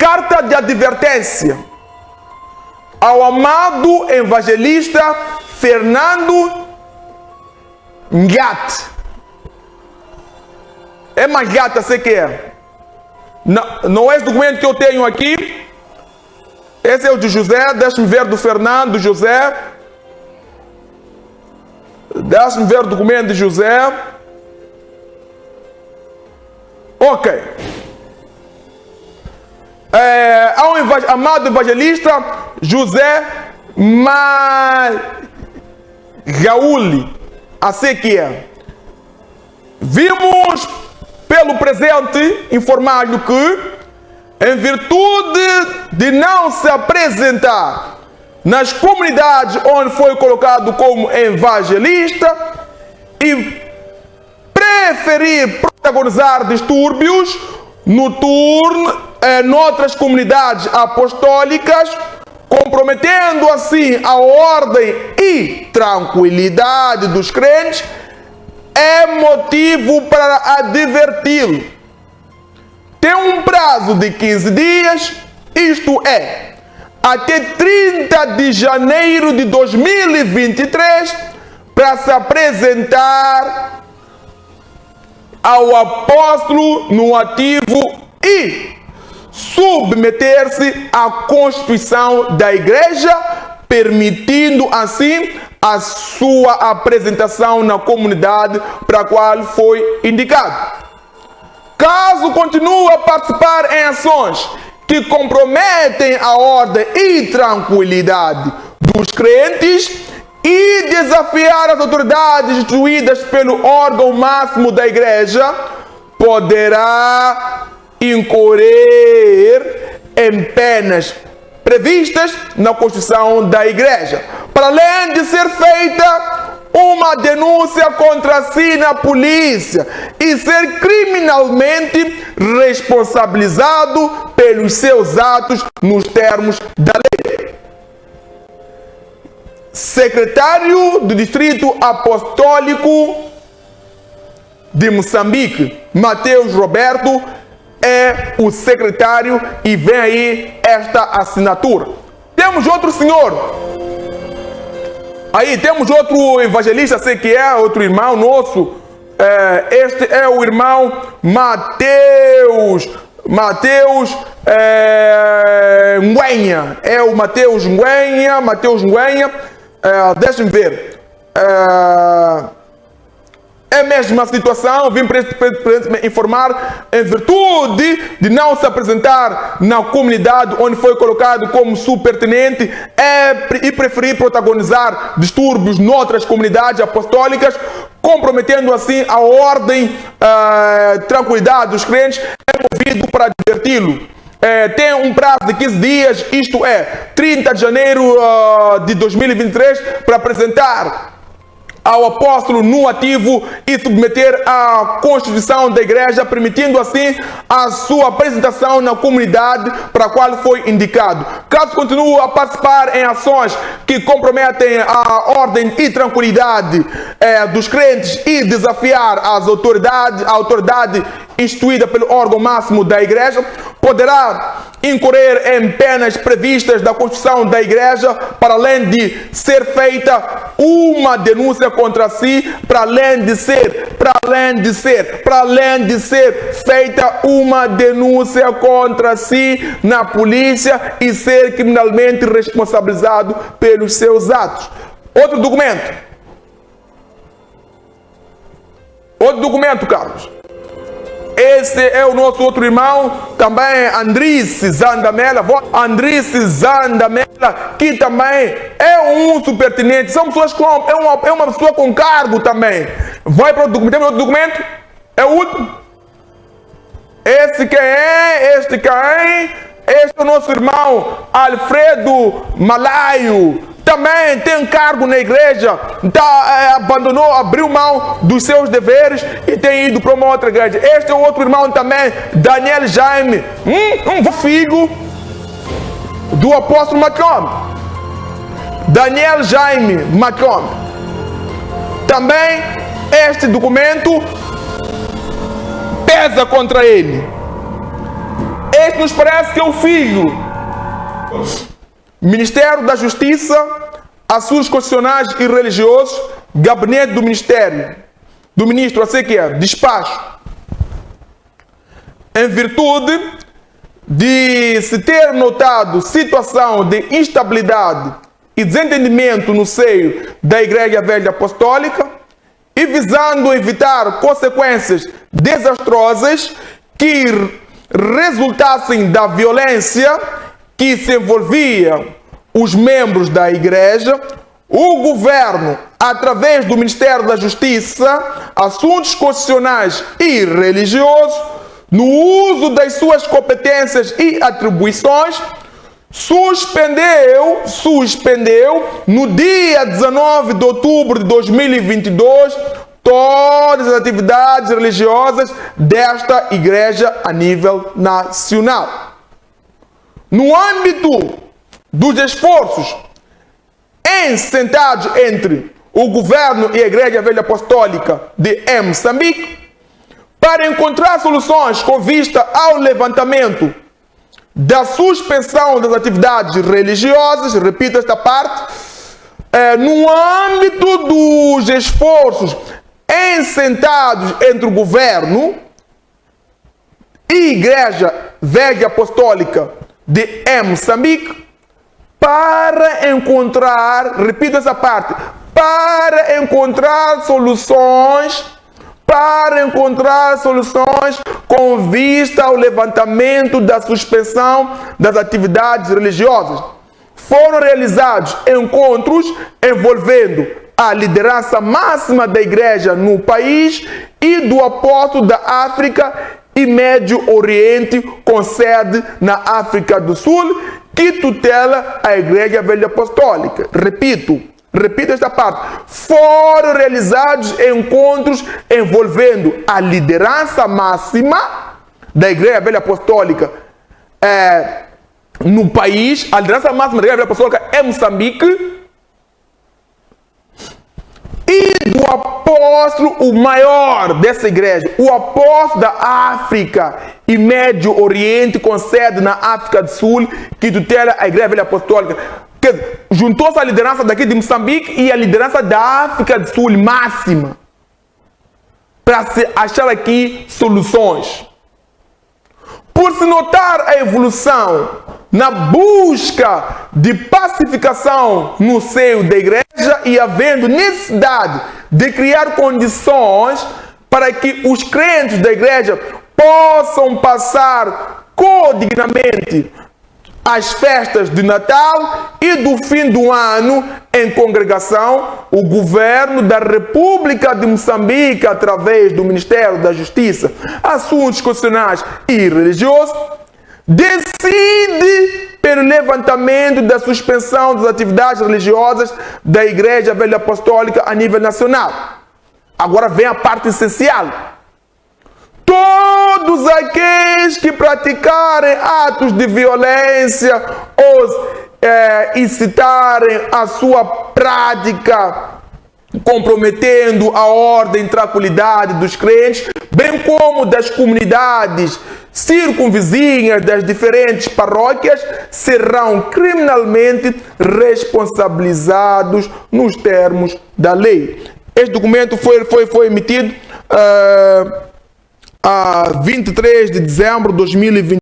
carta de advertência ao amado evangelista Fernando Ngat. É mais gata, sei que é. Não, não é esse documento que eu tenho aqui. Esse é o de José. Deixa-me ver do Fernando José. Deixa-me ver o documento de José. Ok. É, ao amado evangelista José Magauli, assim que é. Vimos pelo presente informado que, em virtude de não se apresentar nas comunidades onde foi colocado como evangelista e preferir protagonizar distúrbios noturnos em outras comunidades apostólicas, comprometendo assim a ordem e tranquilidade dos crentes, é motivo para adverti-lo. Tem um prazo de 15 dias, isto é, até 30 de janeiro de 2023, para se apresentar ao apóstolo no ativo e submeter-se à Constituição da Igreja, permitindo assim a sua apresentação na comunidade para a qual foi indicado. Caso continue a participar em ações que comprometem a ordem e tranquilidade dos crentes e desafiar as autoridades instituídas pelo órgão máximo da igreja, poderá incorrer em penas previstas na Constituição da Igreja, para além de ser feita uma denúncia contra si na polícia e ser criminalmente responsabilizado pelos seus atos nos termos da lei. Secretário do Distrito Apostólico de Moçambique, Mateus Roberto, é o secretário e vem aí esta assinatura. Temos outro senhor. Aí temos outro evangelista, sei que é, outro irmão nosso. É, este é o irmão Mateus. Mateus é, Nguenha. É o Mateus Nguenha. Mateus Nguenha. É, Deixa-me ver. É, é a mesma situação, vim para me informar em virtude de não se apresentar na comunidade onde foi colocado como subpertinente é, e preferir protagonizar distúrbios noutras comunidades apostólicas, comprometendo assim a ordem, a eh, tranquilidade dos crentes, é movido para adverti-lo. É, tem um prazo de 15 dias, isto é, 30 de janeiro uh, de 2023, para apresentar ao apóstolo no ativo e submeter à Constituição da Igreja, permitindo assim a sua apresentação na comunidade para a qual foi indicado. Caso continue a participar em ações que comprometem a ordem e tranquilidade eh, dos crentes e desafiar as autoridades, a autoridade instituída pelo órgão máximo da Igreja, poderá incorrer em penas previstas da Constituição da Igreja, para além de ser feita uma denúncia contra si, para além de ser, para além de ser, para além de ser feita uma denúncia contra si na polícia e ser criminalmente responsabilizado pelos seus atos. Outro documento. Outro documento, Carlos. Esse é o nosso outro irmão, também Andrice Zandamela. Andrice Zandamela, que também é um supertenente. São pessoas com. É uma, é uma pessoa com cargo também. Vai para o documento. Tem outro documento? É o último. Esse quem é? Este quem? Este é o nosso irmão Alfredo Malaio também tem cargo na igreja, tá, é, abandonou, abriu mão dos seus deveres e tem ido para uma outra igreja. Este é outro irmão também, Daniel Jaime, um, um filho do apóstolo Macron. Daniel Jaime Macron. Também este documento pesa contra ele. Este nos parece que é o filho. Ministério da Justiça, assuntos constitucionais e religiosos, gabinete do Ministério, do ministro, assim que é, despacho. Em virtude de se ter notado situação de instabilidade e desentendimento no seio da Igreja Velha Apostólica e visando evitar consequências desastrosas que resultassem da violência que se envolvia os membros da igreja, o governo, através do Ministério da Justiça, Assuntos Constitucionais e Religiosos, no uso das suas competências e atribuições, suspendeu, suspendeu no dia 19 de outubro de 2022 todas as atividades religiosas desta igreja a nível nacional. No âmbito dos esforços sentados entre o governo e a Igreja Velha Apostólica de Moçambique para encontrar soluções com vista ao levantamento da suspensão das atividades religiosas, repito esta parte, é, no âmbito dos esforços sentados entre o governo e Igreja Velha Apostólica de Moçambique para encontrar, repito essa parte, para encontrar soluções, para encontrar soluções com vista ao levantamento da suspensão das atividades religiosas. Foram realizados encontros envolvendo a liderança máxima da igreja no país e do apóstolo da África e Médio Oriente, com sede na África do Sul, que tutela a Igreja Velha Apostólica. Repito, repito esta parte. Foram realizados encontros envolvendo a liderança máxima da Igreja Velha Apostólica é, no país, a liderança máxima da Igreja Velha Apostólica é Moçambique, e do apóstolo, o maior dessa igreja, o apóstolo da África e Médio Oriente, com sede na África do Sul, que tutela a igreja velha apostólica. Juntou-se a liderança daqui de Moçambique e a liderança da África do Sul máxima para se achar aqui soluções. Por se notar a evolução na busca de pacificação no seio da igreja e havendo necessidade de criar condições para que os crentes da igreja possam passar codignamente as festas de Natal e do fim do ano em congregação, o governo da República de Moçambique, através do Ministério da Justiça, Assuntos Constitucionais e Religiosos, decide pelo levantamento da suspensão das atividades religiosas da Igreja Velha Apostólica a nível nacional. Agora vem a parte essencial. Todos aqueles que praticarem atos de violência ou é, incitarem a sua prática comprometendo a ordem e tranquilidade dos crentes, bem como das comunidades circunvizinhas das diferentes paróquias, serão criminalmente responsabilizados nos termos da lei. Este documento foi, foi, foi emitido uh, a 23 de dezembro de 2020.